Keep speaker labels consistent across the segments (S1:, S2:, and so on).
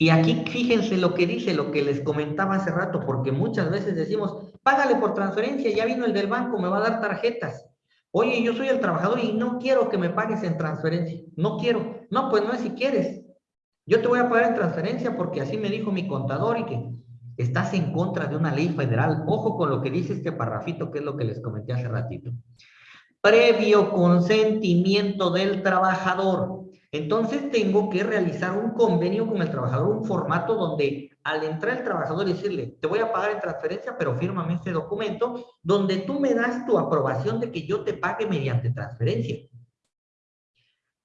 S1: Y aquí fíjense lo que dice, lo que les comentaba hace rato, porque muchas veces decimos, págale por transferencia, ya vino el del banco, me va a dar tarjetas. Oye, yo soy el trabajador y no quiero que me pagues en transferencia. No quiero. No, pues no es si quieres. Yo te voy a pagar en transferencia porque así me dijo mi contador y que estás en contra de una ley federal. Ojo con lo que dice este parrafito, que es lo que les comenté hace ratito. Previo consentimiento del trabajador. Entonces tengo que realizar un convenio con el trabajador, un formato donde al entrar el trabajador y decirle, te voy a pagar en transferencia, pero fírmame este documento, donde tú me das tu aprobación de que yo te pague mediante transferencia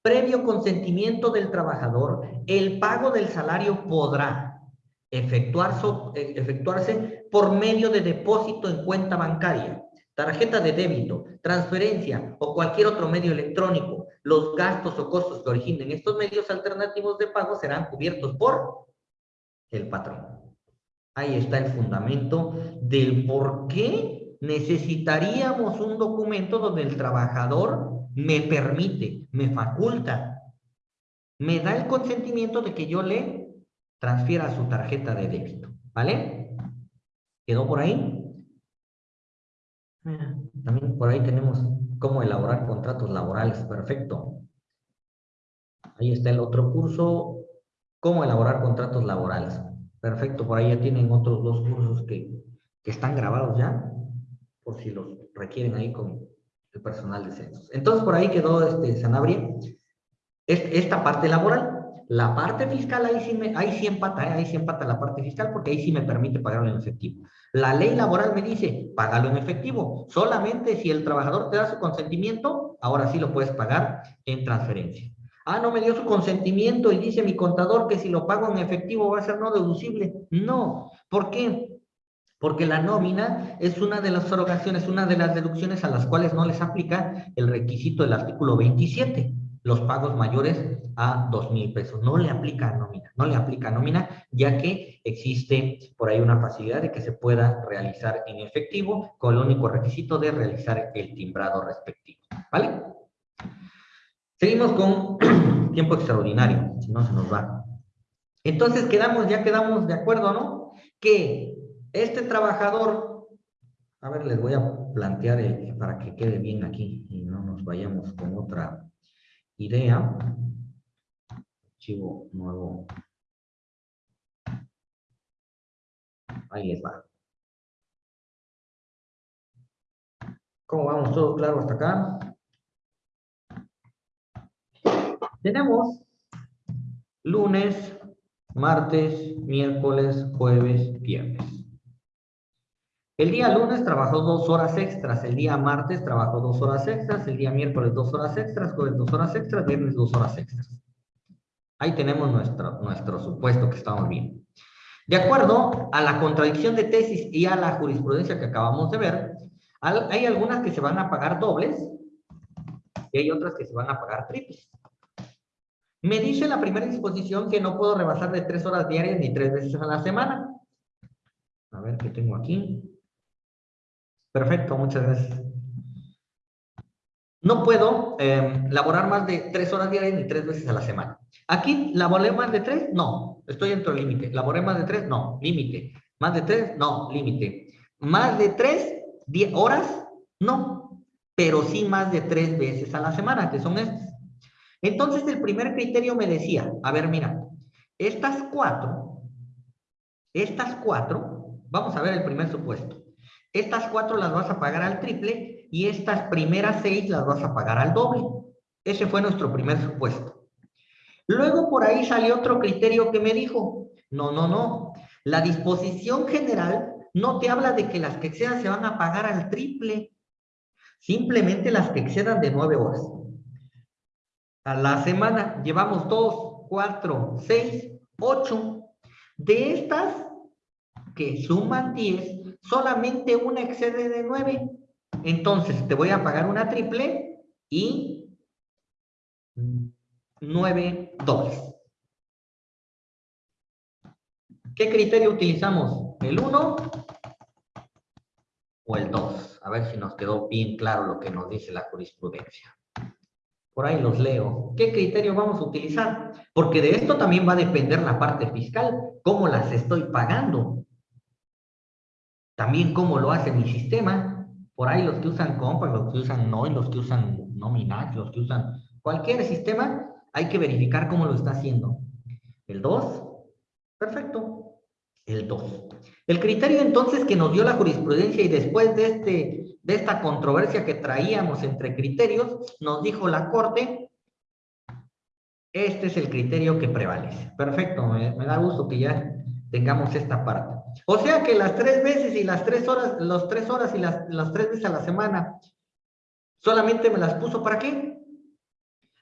S1: previo consentimiento del trabajador, el pago del salario podrá efectuarse, efectuarse por medio de depósito en cuenta bancaria, tarjeta de débito, transferencia o cualquier otro medio electrónico. Los gastos o costos que originen estos medios alternativos de pago serán cubiertos por el patrón. Ahí está el fundamento del por qué necesitaríamos un documento donde el trabajador me permite, me faculta, me da el consentimiento de que yo le transfiera su tarjeta de débito. ¿Vale? ¿Quedó por ahí? Ah, también por ahí tenemos cómo elaborar contratos laborales. Perfecto. Ahí está el otro curso, cómo elaborar contratos laborales. Perfecto, por ahí ya tienen otros dos cursos que, que están grabados ya, por si los requieren ahí con, el personal de censos. Entonces, por ahí quedó este Sanabria. Esta parte laboral. La parte fiscal, ahí sí, me, ahí sí empata, ¿eh? ahí sí empata la parte fiscal, porque ahí sí me permite pagarlo en efectivo. La ley laboral me dice, págalo en efectivo. Solamente si el trabajador te da su consentimiento, ahora sí lo puedes pagar en transferencia. Ah, no me dio su consentimiento y dice mi contador que si lo pago en efectivo va a ser no deducible. No. ¿Por qué? porque la nómina es una de las erogaciones, una de las deducciones a las cuales no les aplica el requisito del artículo 27, los pagos mayores a dos mil pesos. No le aplica nómina, no le aplica nómina, ya que existe por ahí una facilidad de que se pueda realizar en efectivo con el único requisito de realizar el timbrado respectivo. ¿Vale? Seguimos con tiempo extraordinario, si no se nos va. Entonces quedamos, ya quedamos de acuerdo, ¿no? Que este trabajador, a ver, les voy a plantear para que quede bien aquí y no nos vayamos con otra idea. Archivo nuevo. Ahí va. ¿Cómo vamos? ¿Todo claro hasta acá? Tenemos lunes, martes, miércoles, jueves, viernes. El día lunes trabajó dos horas extras, el día martes trabajó dos horas extras, el día miércoles dos horas extras, jueves dos horas extras, viernes dos horas extras. Ahí tenemos nuestro, nuestro supuesto que estamos viendo. De acuerdo a la contradicción de tesis y a la jurisprudencia que acabamos de ver, hay algunas que se van a pagar dobles y hay otras que se van a pagar triples. Me dice la primera disposición que no puedo rebasar de tres horas diarias ni tres veces a la semana. A ver qué tengo aquí. Perfecto, muchas gracias. No puedo em, laborar más de tres horas diarias ni tres veces a la semana. Aquí, ¿laboré más de tres? No, estoy dentro del límite. ¿Laboré más de tres? No, límite. ¿Más de tres? No, límite. ¿Más de tres horas? No, pero sí más de tres veces a la semana, que son estas. Entonces, el primer criterio me decía, a ver, mira, estas cuatro, estas cuatro, vamos a ver el primer supuesto. Estas cuatro las vas a pagar al triple y estas primeras seis las vas a pagar al doble. Ese fue nuestro primer supuesto. Luego por ahí salió otro criterio que me dijo, no, no, no, la disposición general no te habla de que las que excedan se van a pagar al triple, simplemente las que excedan de nueve horas. A la semana llevamos dos, cuatro, seis, ocho. De estas que suman diez, solamente una excede de 9. Entonces, te voy a pagar una triple y 9 dobles. ¿Qué criterio utilizamos? ¿El 1 o el 2? A ver si nos quedó bien claro lo que nos dice la jurisprudencia. Por ahí los leo. ¿Qué criterio vamos a utilizar? Porque de esto también va a depender la parte fiscal, cómo las estoy pagando. También cómo lo hace mi sistema. Por ahí los que usan Compass, los que usan NOI, los que usan Nominax, los que usan cualquier sistema, hay que verificar cómo lo está haciendo. El 2, perfecto. El 2. El criterio entonces que nos dio la jurisprudencia y después de, este, de esta controversia que traíamos entre criterios, nos dijo la Corte, este es el criterio que prevalece. Perfecto, me, da gusto que ya tengamos esta parte. O sea que las tres veces y las tres horas, las tres horas y las, las tres veces a la semana, solamente me las puso para qué?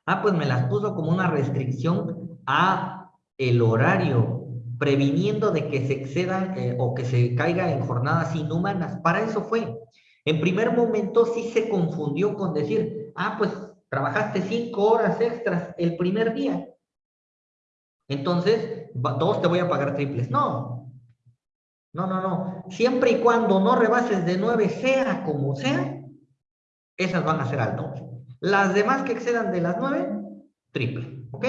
S1: Ah, pues me las puso como una restricción a el horario previniendo de que se excedan eh, o que se caiga en jornadas inhumanas. Para eso fue. En primer momento sí se confundió con decir, ah, pues trabajaste cinco horas extras el primer día. Entonces, dos te voy a pagar triples. No, no, no, no. Siempre y cuando no rebases de nueve, sea como sea, esas van a ser al doble. Las demás que excedan de las nueve, triple. ¿Ok?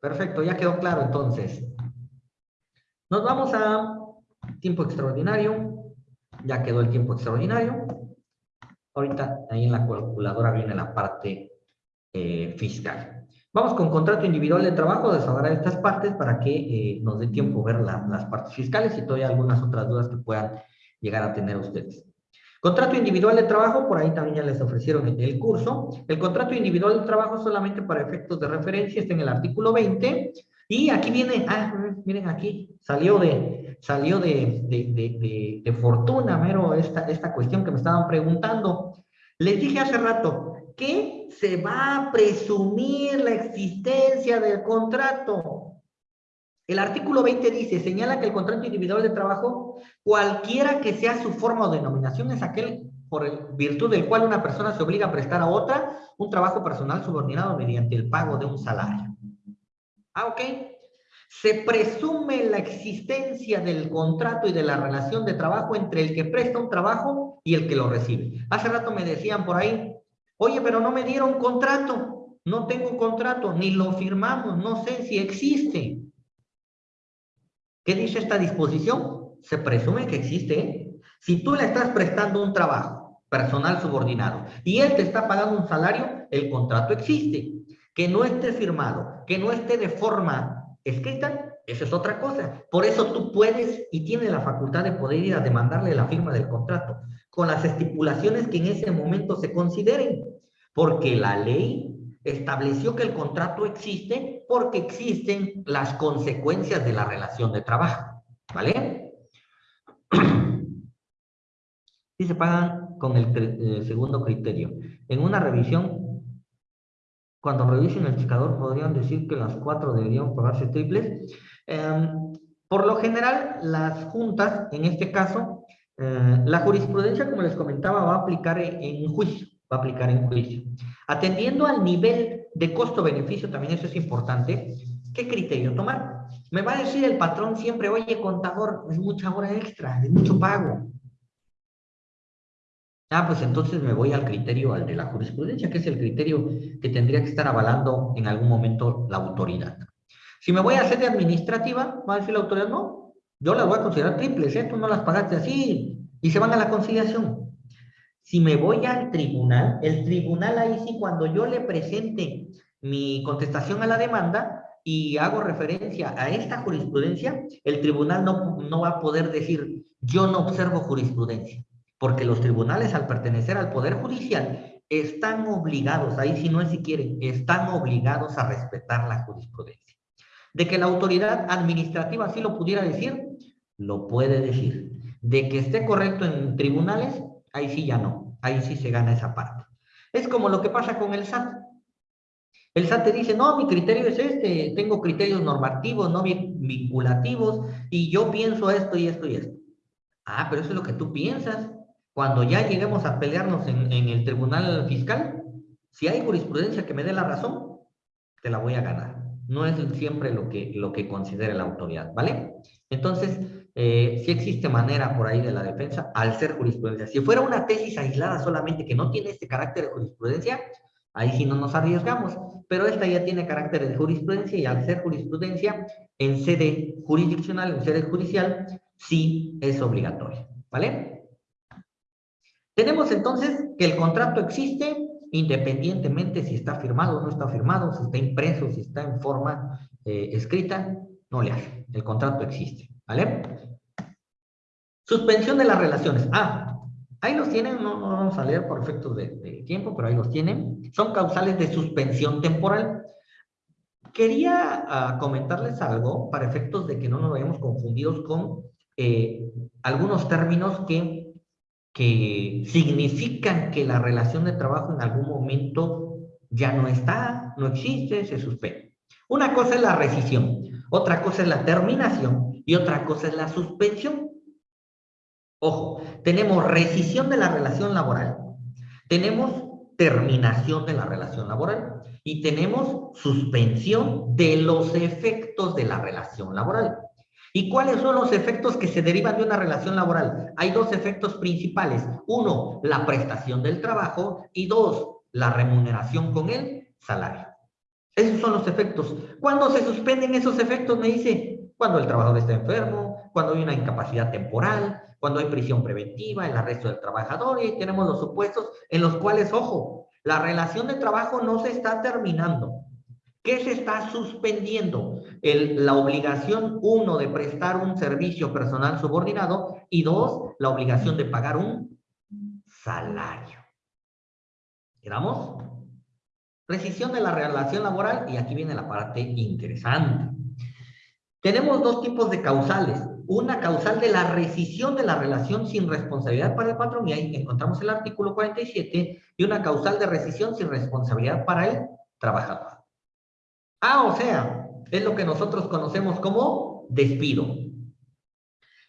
S1: Perfecto, ya quedó claro entonces. Nos vamos a tiempo extraordinario. Ya quedó el tiempo extraordinario. Ahorita ahí en la calculadora viene la parte eh, fiscal. Vamos con contrato individual de trabajo, desahogar estas partes para que eh, nos dé tiempo ver las partes fiscales y todavía algunas otras dudas que puedan llegar a tener ustedes. Contrato individual de trabajo, por ahí también ya les ofrecieron en el curso. El contrato individual de trabajo solamente para efectos de referencia está en el artículo 20 y aquí viene, ah, miren aquí, salió de, salió de, de, de, fortuna, mero, esta, esta cuestión que me estaban preguntando. Les dije hace rato, que se va a presumir la existencia del contrato. El artículo 20 dice, señala que el contrato individual de trabajo, cualquiera que sea su forma o denominación, es aquel por virtud del cual una persona se obliga a prestar a otra un trabajo personal subordinado mediante el pago de un salario. Ah, ok. Se presume la existencia del contrato y de la relación de trabajo entre el que presta un trabajo y el que lo recibe. Hace rato me decían por ahí, oye, pero no me dieron contrato, no tengo contrato, ni lo firmamos, no sé si existe. ¿Qué dice esta disposición? Se presume que existe. Si tú le estás prestando un trabajo personal subordinado y él te está pagando un salario, el contrato existe que no esté firmado, que no esté de forma escrita, eso es otra cosa. Por eso tú puedes y tienes la facultad de poder ir a demandarle la firma del contrato con las estipulaciones que en ese momento se consideren, porque la ley estableció que el contrato existe porque existen las consecuencias de la relación de trabajo, ¿vale? Y se pagan con el eh, segundo criterio. En una revisión cuando revisen el checador podrían decir que las cuatro deberían pagarse triples. Em, por lo general, las juntas, en este caso, eh, la jurisprudencia, como les comentaba, va a aplicar en, juicio, va a aplicar en juicio. Atendiendo al nivel de costo-beneficio, también eso es importante, ¿qué criterio tomar? Me va a decir el patrón siempre, oye, contador, es mucha hora extra, es mucho pago. Ah, pues entonces me voy al criterio, al de la jurisprudencia, que es el criterio que tendría que estar avalando en algún momento la autoridad. Si me voy a hacer de administrativa, va a decir la autoridad, no, yo las voy a considerar triples, ¿eh? tú no las pagaste así, y se van a la conciliación. Si me voy al tribunal, el tribunal ahí sí, cuando yo le presente mi contestación a la demanda y hago referencia a esta jurisprudencia, el tribunal no, no va a poder decir, yo no observo jurisprudencia porque los tribunales al pertenecer al Poder Judicial están obligados, ahí si no es si quieren, están obligados a respetar la jurisprudencia. De que la autoridad administrativa así lo pudiera decir, lo puede decir. De que esté correcto en tribunales, ahí sí ya no, ahí sí se gana esa parte. Es como lo que pasa con el SAT. El SAT te dice, no, mi criterio es este, tengo criterios normativos, no vinculativos, y yo pienso esto y esto y esto. Ah, pero eso es lo que tú piensas. Cuando ya lleguemos a pelearnos en, el tribunal fiscal, si hay jurisprudencia que me dé la razón, te la voy a ganar. No es siempre lo que, lo que considere la autoridad, ¿vale? Entonces, eh, si existe manera por ahí de la defensa al ser jurisprudencia. Si fuera una tesis aislada solamente que no tiene este carácter de jurisprudencia, Ahí sí no nos arriesgamos, pero esta ya tiene carácter de jurisprudencia y al ser jurisprudencia en sede jurisdiccional, en sede judicial, sí es obligatoria, ¿vale? Tenemos entonces que el contrato existe independientemente si está firmado o no está firmado, si está impreso, si está en forma eh, escrita, no le hace. El contrato existe, ¿vale? Suspensión de las relaciones. Ah, ahí los tienen, no, vamos a leer por efectos de, tiempo, pero ahí los tienen. Son causales de suspensión temporal. Quería ah, comentarles algo para efectos de que no nos vayamos confundidos con eh, algunos términos que, que significan que la relación de trabajo en algún momento ya no está, no existe, se suspende. Una cosa es la rescisión, otra cosa es la terminación y otra cosa es la suspensión. Ojo, tenemos rescisión de la relación laboral, tenemos terminación de la relación laboral y tenemos suspensión de los efectos de la relación laboral. ¿Y cuáles son los efectos que se derivan de una relación laboral? Hay dos efectos principales. Uno, la prestación del trabajo y dos, la remuneración con el salario. Esos son los efectos. ¿Cuándo se suspenden esos efectos? Me dice, cuando el trabajador está enfermo, cuando hay una incapacidad temporal, cuando hay prisión preventiva, el arresto del trabajador y tenemos los supuestos en los cuales, ojo, la relación de trabajo no se está terminando. ¿Qué se está suspendiendo? la obligación, uno, de prestar un servicio personal subordinado y dos, la obligación de pagar un salario. ¿Quedamos? Rescisión de la relación laboral y aquí viene la parte interesante. Tenemos dos tipos de causales una causal de la rescisión de la relación sin responsabilidad para el patrón, y ahí encontramos el artículo 47, y una causal de rescisión sin responsabilidad para el trabajador. Ah, o sea, es lo que nosotros conocemos como despido.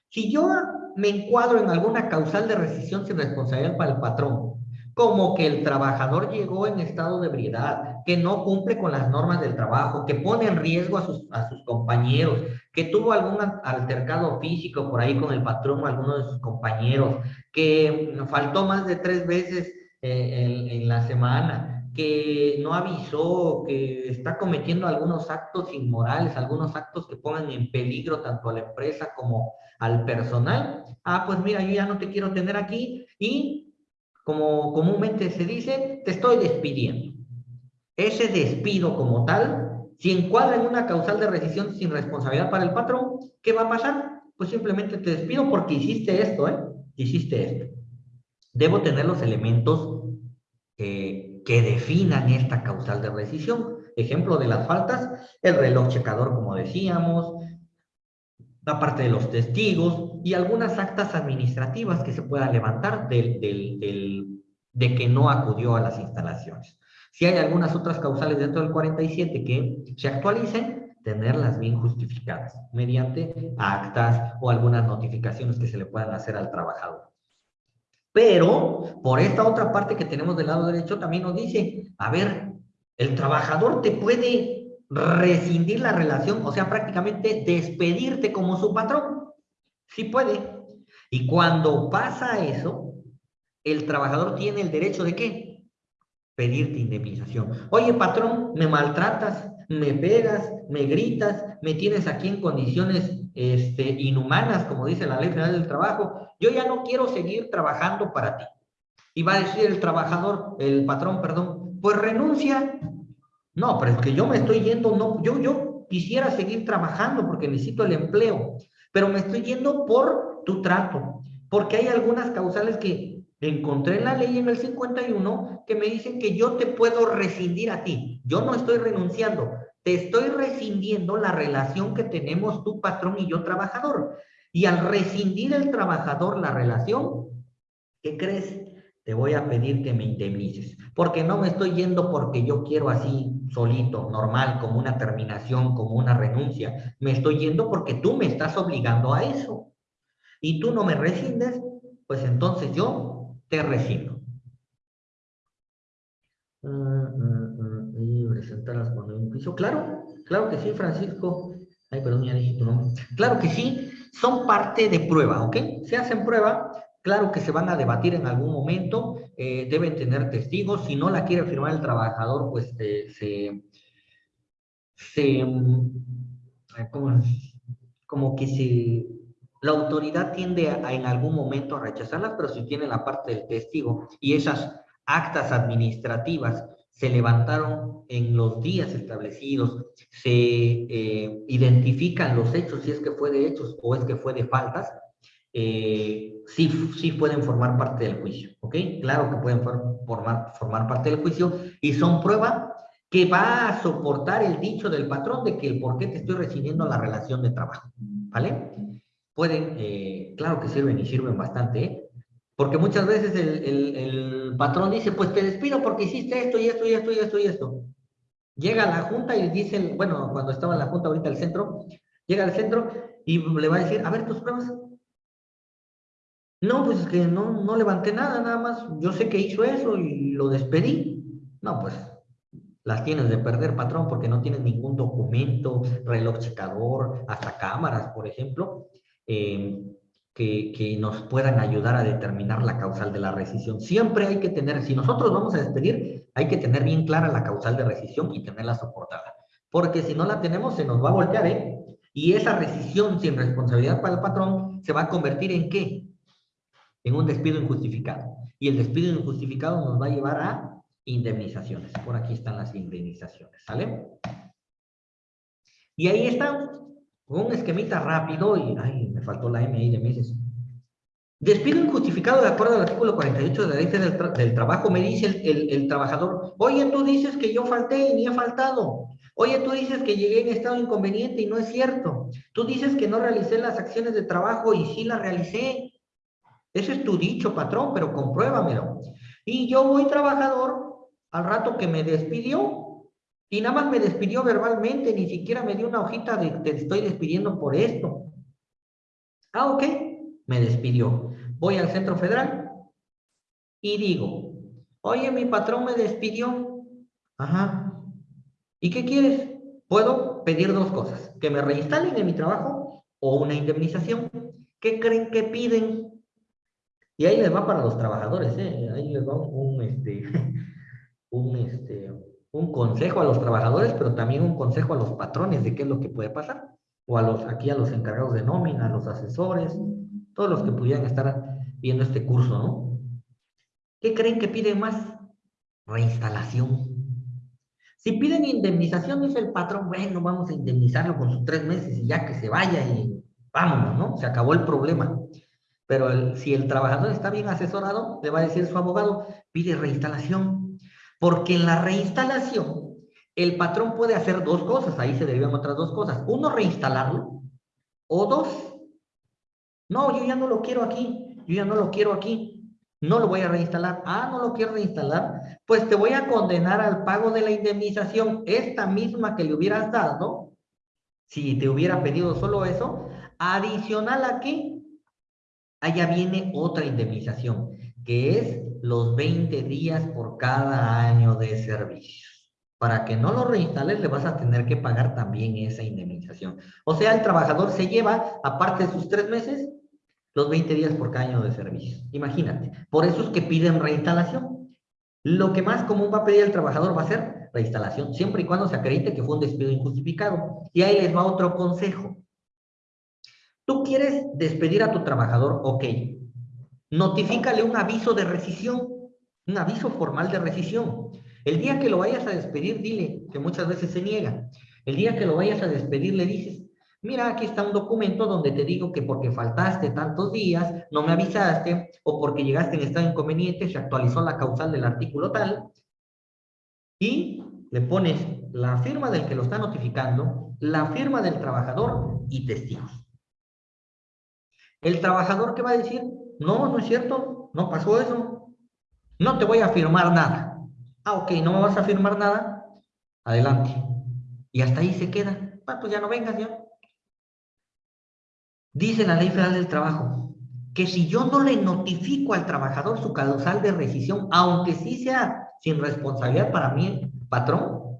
S1: Si yo me encuadro en alguna causal de rescisión sin responsabilidad para el patrón, como que el trabajador llegó en estado de ebriedad, que no cumple con las normas del trabajo, que pone en riesgo a sus, a sus compañeros, que tuvo algún altercado físico por ahí con el patrón o alguno de sus compañeros, que faltó más de tres veces eh, en, la semana, que no avisó, que está cometiendo algunos actos inmorales, algunos actos que pongan en peligro tanto a la empresa como al personal. Ah, pues mira, yo ya no te quiero tener aquí y como comúnmente se dice, te estoy despidiendo. Ese despido como tal si encuadra en una causal de rescisión sin responsabilidad para el patrón, ¿qué va a pasar? Pues simplemente te despido porque hiciste esto, ¿eh? Hiciste esto. Debo tener los elementos que definan esta causal de rescisión. Ejemplo de las faltas, el reloj checador, como decíamos, la parte de los testigos y algunas actas administrativas que se puedan levantar del, de que no acudió a las instalaciones. Si hay algunas otras causales dentro del 47 que se actualicen, tenerlas bien justificadas mediante actas o algunas notificaciones que se le puedan hacer al trabajador. Pero, por esta otra parte que tenemos del lado derecho, también nos dice, a ver, el trabajador te puede rescindir la relación, o sea, prácticamente despedirte como su patrón. Sí puede. Y cuando pasa eso, el trabajador tiene el derecho de qué? pedirte indemnización. Oye, patrón, me maltratas, me pegas, me gritas, me tienes aquí en condiciones este, inhumanas, como dice la Ley Federal del Trabajo. Yo ya no quiero seguir trabajando para ti. Y va a decir el trabajador, el patrón, perdón, pues renuncia. No, pero es que yo me estoy yendo, no, yo, yo quisiera seguir trabajando porque necesito el empleo, pero me estoy yendo por tu trato, porque hay algunas causales que Encontré la ley en el 51 que me dicen que yo te puedo rescindir a ti. Yo no estoy renunciando, te estoy rescindiendo la relación que tenemos tu patrón y yo trabajador. Y al rescindir el trabajador la relación, ¿qué crees? Te voy a pedir que me indemnices, porque no me estoy yendo porque yo quiero así solito, normal, como una terminación, como una renuncia. Me estoy yendo porque tú me estás obligando a eso. Y tú no me rescindes, pues entonces yo te rescindo. Uh, uh, y presentarlas cuando un juicio. Claro, claro que sí, Francisco. Ay, perdón, ya dije tu nombre. Claro que sí, son parte de prueba, ¿ok? Se hacen prueba claro que se van a debatir en algún momento, eh, deben tener testigos, si no la quiere firmar el trabajador, pues eh, se, se como, como que se, la autoridad tiende a, en algún momento a rechazarlas, pero si tiene la parte del testigo y esas actas administrativas se levantaron en los días establecidos, se eh, identifican los hechos, si es que fue de hechos o es que fue de faltas, eh, sí, sí pueden formar parte del juicio, ¿ok? Claro que pueden formar, formar parte del juicio y son prueba que va a soportar el dicho del patrón de que el por qué te estoy recibiendo la relación de trabajo, ¿vale? Pueden, eh, claro que sirven y sirven bastante, ¿eh? Porque muchas veces el, el, el, patrón dice, pues te despido porque hiciste esto y esto y esto y esto y esto. Llega a la junta y dice, bueno, cuando estaba en la junta ahorita al centro, llega al centro y le va a decir, a ver tus pruebas. No, pues es que no, no levanté nada, nada más. Yo sé que hizo eso y lo despedí. No, pues las tienes de perder, patrón, porque no tienes ningún documento, reloj checador, hasta cámaras, por ejemplo, eh, que, que, nos puedan ayudar a determinar la causal de la rescisión. Siempre hay que tener, si nosotros vamos a despedir, hay que tener bien clara la causal de rescisión y tenerla soportada. Porque si no la tenemos, se nos va a voltear, ¿eh? Y esa rescisión sin responsabilidad para el patrón se va a convertir en qué? En un despido injustificado. Y el despido injustificado nos va a llevar a indemnizaciones. Por aquí están las indemnizaciones, ¿sale? Y ahí está un esquemita rápido y, ay, me faltó la M ahí de meses. Despido injustificado de acuerdo al artículo 48 de la ley del, del trabajo, me dice el, el, el, trabajador, oye, tú dices que yo falté y ni he faltado. Oye, tú dices que llegué en estado inconveniente y no es cierto. Tú dices que no realicé las acciones de trabajo y sí las realicé. Ese es tu dicho, patrón, pero compruébamelo. Y yo voy trabajador al rato que me despidió y nada más me despidió verbalmente, ni siquiera me dio una hojita de te estoy despidiendo por esto. Ah, ok, me despidió. Voy al centro federal y digo, oye, mi patrón me despidió. Ajá. ¿Y qué quieres? Puedo pedir dos cosas, que me reinstalen en mi trabajo o una indemnización. ¿Qué creen que piden? Y ahí les va para los trabajadores, ¿eh? ahí les va un, este, un, este, un consejo a los trabajadores, pero también un consejo a los patrones de qué es lo que puede pasar. O a los, aquí a los encargados de nómina, a los asesores, todos los que pudieran estar viendo este curso, ¿no? ¿Qué creen que piden más? Reinstalación. Si piden indemnización, dice el patrón, bueno, vamos a indemnizarlo con sus tres meses y ya que se vaya y vámonos, ¿no? Se acabó el problema. Pero si el trabajador está bien asesorado, le va a decir su abogado, pide reinstalación. Porque en la reinstalación, el patrón puede hacer dos cosas, ahí se derivan otras dos cosas. Uno, reinstalarlo, o dos, no, yo ya no lo quiero aquí, yo ya no lo quiero aquí, no lo voy a reinstalar. Ah, no lo quiero reinstalar, pues te voy a condenar al pago de la indemnización, esta misma que le hubieras dado, si te hubiera pedido solo eso, adicional a que allá viene otra indemnización, que es los 20 días por cada año de servicio. Para que no lo reinstales, le vas a tener que pagar también esa indemnización. O sea, el trabajador se lleva, aparte de sus tres meses, los 20 días por cada año de servicio. Imagínate. Por eso es que piden reinstalación. Lo que más común va a pedir el trabajador va a ser reinstalación, siempre y cuando se acredite que fue un despido injustificado. Y ahí les va otro consejo. Tú quieres despedir a tu trabajador, ok, notifícale un aviso de rescisión, un aviso formal de rescisión. El día que lo vayas a despedir, dile, que muchas veces se niega, el día que lo vayas a despedir le dices, mira, aquí está un documento donde te digo que porque faltaste tantos días, no me avisaste, o porque llegaste en estado inconveniente, se actualizó la causal del artículo tal, y le pones la firma del que lo está notificando, la firma del trabajador y testigos. El trabajador que va a decir, no, no es cierto, no pasó eso. No te voy a firmar nada. Ah, ok, no me vas a firmar nada. Adelante. Y hasta ahí se queda. Ah, pues ya no vengas ya. Dice la Ley Federal del Trabajo que si yo no le notifico al trabajador su causal de rescisión, aunque sí sea sin responsabilidad para mí, patrón,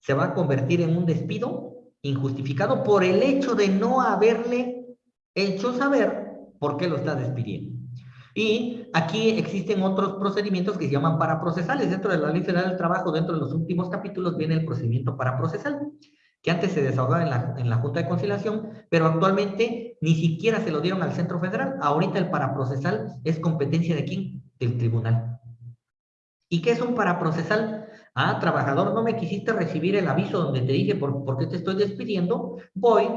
S1: se va a convertir en un despido injustificado por el hecho de no haberle hecho saber por qué lo está despidiendo. Y aquí existen otros procedimientos que se llaman paraprocesales. Dentro de la Ley Federal del Trabajo, dentro de los últimos capítulos, viene el procedimiento paraprocesal, que antes se desahogaba en la, en la Junta de Conciliación, pero actualmente ni siquiera se lo dieron al Centro Federal. Ahorita el paraprocesal es competencia de quién? Del tribunal. ¿Y qué es un paraprocesal? Ah, trabajador, no me quisiste recibir el aviso donde te dije por, por qué te estoy despidiendo. Voy,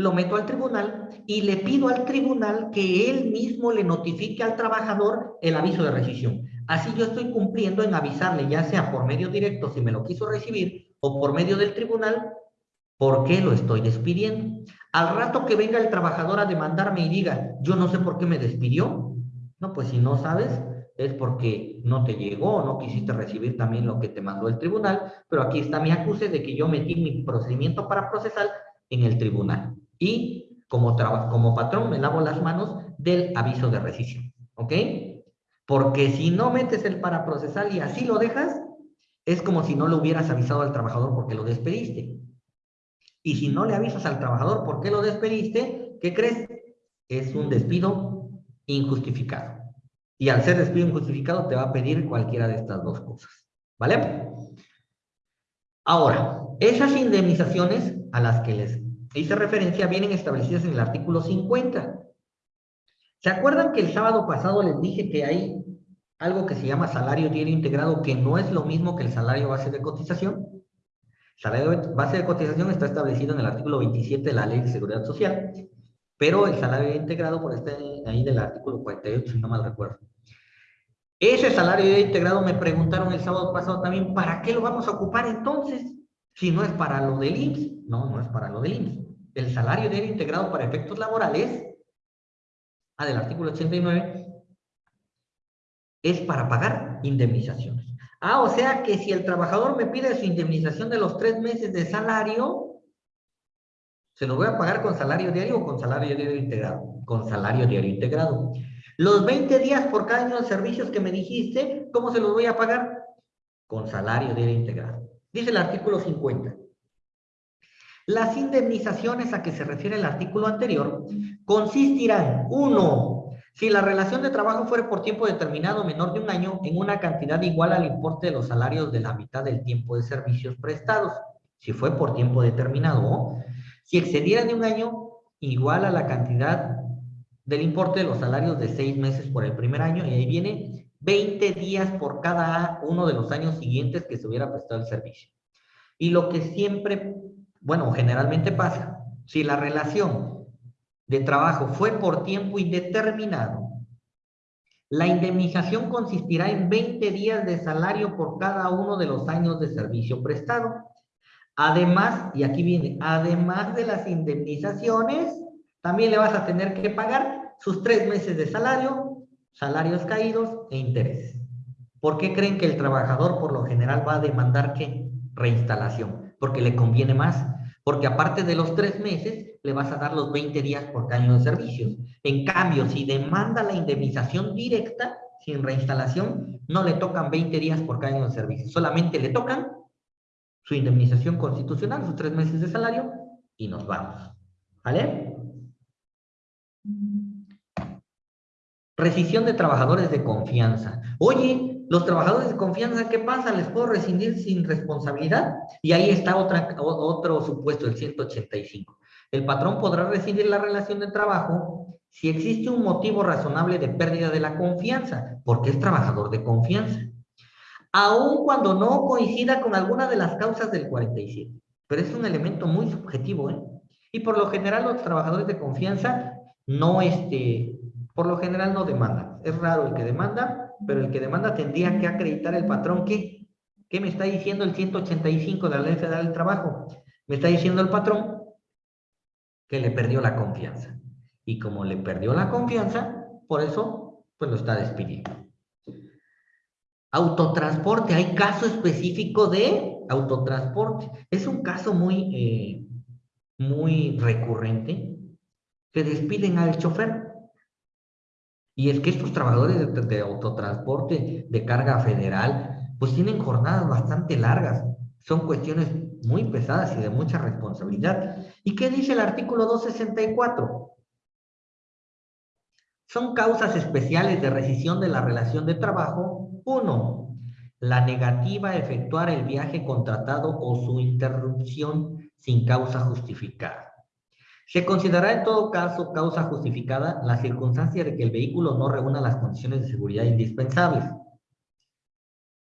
S1: lo meto al tribunal y le pido al tribunal que él mismo le notifique al trabajador el aviso de rescisión. Así yo estoy cumpliendo en avisarle, ya sea por medio directo, si me lo quiso recibir, o por medio del tribunal, por qué lo estoy despidiendo. Al rato que venga el trabajador a demandarme y diga, yo no sé por qué me despidió, no, pues si no sabes, es porque no te llegó, no quisiste recibir también lo que te mandó el tribunal, pero aquí está mi acuse de que yo metí mi procedimiento para procesar en el tribunal. Y como, como patrón me lavo las manos del aviso de rescisión. ¿Ok? Porque si no metes el para procesar y así lo dejas, es como si no le hubieras avisado al trabajador porque lo despediste. Y si no le avisas al trabajador por qué lo despediste, ¿qué crees? Es un despido injustificado. Y al ser despido injustificado te va a pedir cualquiera de estas dos cosas. ¿Vale? Ahora, esas indemnizaciones a las que les hice referencia vienen establecidas en el artículo 50. ¿Se acuerdan que el sábado pasado les dije que hay algo que se llama salario diario integrado, que no es lo mismo que el salario base de cotización? Salario base de cotización está establecido en el artículo 27 de la Ley de Seguridad Social, pero el salario integrado por este ahí del artículo 48, si no mal recuerdo. Ese salario integrado me preguntaron el sábado pasado también, ¿para qué lo vamos a ocupar entonces? Si no es para lo del IMSS. No, no es para lo del IMSS. El salario diario integrado para efectos laborales, ah, del artículo 89, es para pagar indemnizaciones. Ah, o sea que si el trabajador me pide su indemnización de los tres meses de salario, se lo voy a pagar con salario diario o con salario diario integrado. Con salario diario integrado. Los 20 días por cada año de servicios que me dijiste, ¿cómo se los voy a pagar? Con salario diario integrado. Dice el artículo 50. Las indemnizaciones a que se refiere el artículo anterior consistirán, uno, si la relación de trabajo fuera por tiempo determinado menor de un año, en una cantidad igual al importe de los salarios de la mitad del tiempo de servicios prestados, si fue por tiempo determinado, si excediera de un año, igual a la cantidad del importe de los salarios de seis meses por el primer año y ahí viene 20 días por cada uno de los años siguientes que se hubiera prestado el servicio. Y lo que siempre, bueno, generalmente pasa, si la relación de trabajo fue por tiempo indeterminado, la indemnización consistirá en 20 días de salario por cada uno de los años de servicio prestado. Además, y aquí viene, además de las indemnizaciones, también le vas a tener que pagar sus tres meses de salario, salarios caídos e intereses. ¿Por qué creen que el trabajador por lo general va a demandar qué? Reinstalación. Porque le conviene más. Porque aparte de los tres meses, le vas a dar los 20 días por año de servicios. En cambio, si demanda la indemnización directa, sin reinstalación, no le tocan 20 días por año de servicios. Solamente le tocan su indemnización constitucional, sus tres meses de salario, y nos vamos. ¿Vale? Rescisión de trabajadores de confianza. Oye, los trabajadores de confianza, ¿qué pasa? ¿Les puedo rescindir sin responsabilidad? Y ahí está otro supuesto, el 185. El patrón podrá rescindir la relación de trabajo si existe un motivo razonable de pérdida de la confianza, porque es trabajador de confianza. Aun cuando no coincida con alguna de las causas del 47. Pero es un elemento muy subjetivo, ¿eh? Y por lo general los trabajadores de confianza no, este, por lo general no demandan. Es raro el que demanda, pero el que demanda tendría que acreditar el patrón que, ¿qué me está diciendo el 185 de la Ley Federal del Trabajo? Me está diciendo el patrón que le perdió la confianza. Y como le perdió la confianza, por eso, pues lo está despidiendo. Autotransporte, hay caso específico de autotransporte. Es un caso muy, eh, muy recurrente que despiden al chofer y es que estos trabajadores de, autotransporte de carga federal, pues tienen jornadas bastante largas. Son cuestiones muy pesadas y de mucha responsabilidad. ¿Y qué dice el artículo 264? Son causas especiales de rescisión de la relación de trabajo. Uno, la negativa a efectuar el viaje contratado o su interrupción sin causa justificada. Se considerará en todo caso causa justificada la circunstancia de que el vehículo no reúna las condiciones de seguridad indispensables.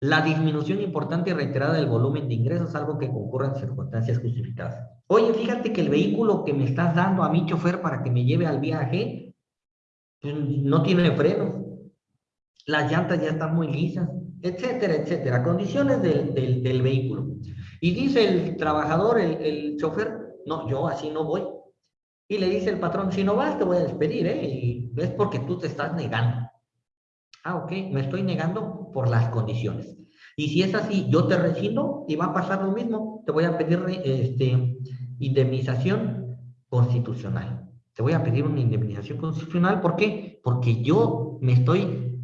S1: La disminución importante y reiterada del volumen de ingresos, algo que concurra en circunstancias justificadas. Oye, fíjate que el vehículo que me estás dando a mi chofer para que me lleve al viaje pues, no tiene frenos. Las llantas ya están muy lisas, etcétera, etcétera. Condiciones del, del, vehículo. Y dice el trabajador, el, el chofer, no, yo así no voy y le dice el patrón, si no vas te voy a despedir, ¿eh? Y es porque tú te estás negando. Ah, ok, me estoy negando por las condiciones. Y si es así, yo te rescindo y va a pasar lo mismo. Te voy a pedir este, indemnización constitucional. Te voy a pedir una indemnización constitucional. ¿Por qué? Porque yo me estoy,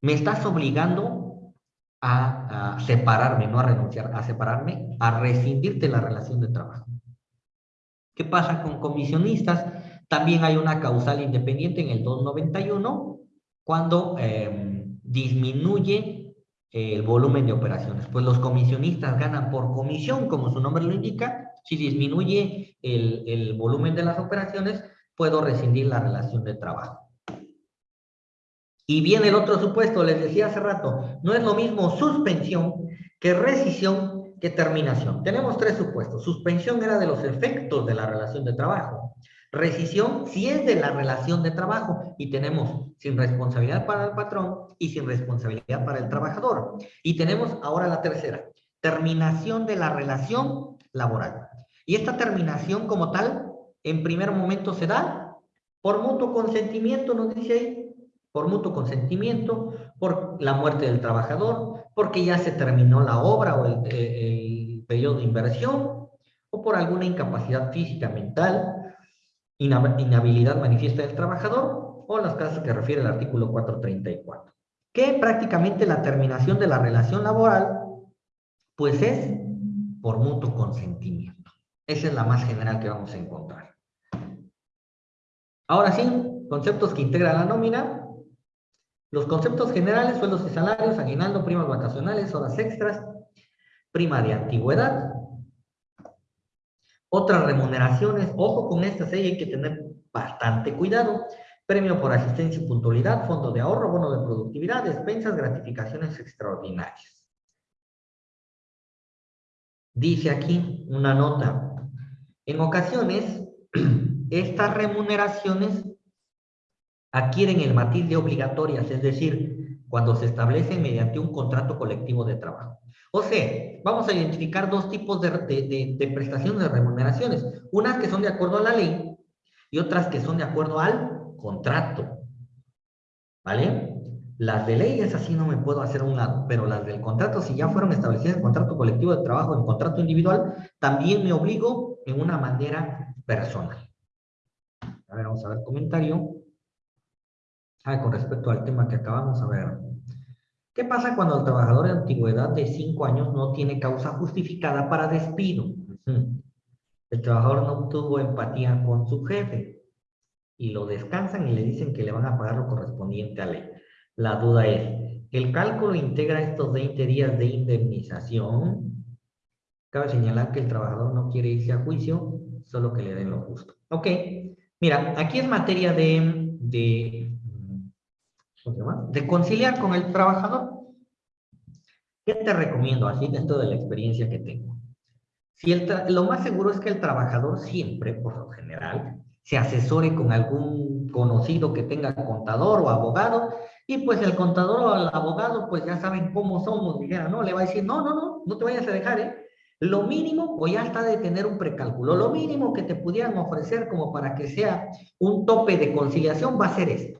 S1: me estás obligando a, a separarme, no a renunciar, a separarme, a rescindirte la relación de trabajo. ¿Qué pasa con comisionistas? También hay una causal independiente en el 291 cuando em, disminuye el volumen de operaciones. Pues los comisionistas ganan por comisión, como su nombre lo indica. Si disminuye el, el volumen de las operaciones, puedo rescindir la relación de trabajo. Y viene el otro supuesto, les decía hace rato, no es lo mismo suspensión que rescisión ¿Qué terminación? Tenemos tres supuestos. Suspensión era de los efectos de la relación de trabajo. Rescisión si es de la relación de trabajo y tenemos sin responsabilidad para el patrón y sin responsabilidad para el trabajador. Y tenemos ahora la tercera, terminación de la relación laboral. Y esta terminación como tal, en primer momento se da por mutuo consentimiento, nos dice ahí, por mutuo consentimiento, por la muerte del trabajador, porque ya se terminó la obra o el, periodo de inversión, o por alguna incapacidad física, mental, inhabilidad manifiesta del trabajador, o las casos que refiere el artículo 434. Que prácticamente la terminación de la relación laboral, pues es por mutuo consentimiento. Esa es la más general que vamos a encontrar. Ahora sí, conceptos que integran la nómina, los conceptos generales, sueldos y salarios, aguinaldo, primas vacacionales, horas extras, prima de antigüedad. Otras remuneraciones, ojo con estas, hay que tener bastante cuidado. Premio por asistencia y puntualidad, fondo de ahorro, bono de productividad, despensas, gratificaciones extraordinarias. Dice aquí una nota. En ocasiones, estas remuneraciones adquieren el matiz de obligatorias, es decir, cuando se establecen mediante un contrato colectivo de trabajo. O sea, vamos a identificar dos tipos de, de, prestaciones de remuneraciones. Unas que son de acuerdo a la ley y otras que son de acuerdo al contrato. ¿Vale? Las de ley es así, no me puedo hacer un lado, pero las del contrato, si ya fueron establecidas en contrato colectivo de trabajo, en contrato individual, también me obligo en una manera personal. A ver, vamos a ver comentario. Ah, con respecto al tema que acabamos de ver. ¿Qué pasa cuando el trabajador de antigüedad de 5 años no tiene causa justificada para despido? El trabajador no tuvo empatía con su jefe y lo descansan y le dicen que le van a pagar lo correspondiente a ley. La duda es, ¿el cálculo integra estos 20 días de indemnización? Cabe señalar que el trabajador no quiere irse a juicio, solo que le den lo justo. Ok, mira, aquí es materia de, de de conciliar con el trabajador. ¿Qué te recomiendo así dentro de la experiencia que tengo? Si lo más seguro es que el trabajador siempre, por lo general, se asesore con algún conocido que tenga contador o abogado, y pues el contador o el abogado, pues ya saben cómo somos, dijera, no, le va a decir, no, no, no, no te vayas a dejar, ¿eh? Lo mínimo, o ya está de tener un precálculo, lo mínimo que te pudieran ofrecer como para que sea un tope de conciliación va a ser esto.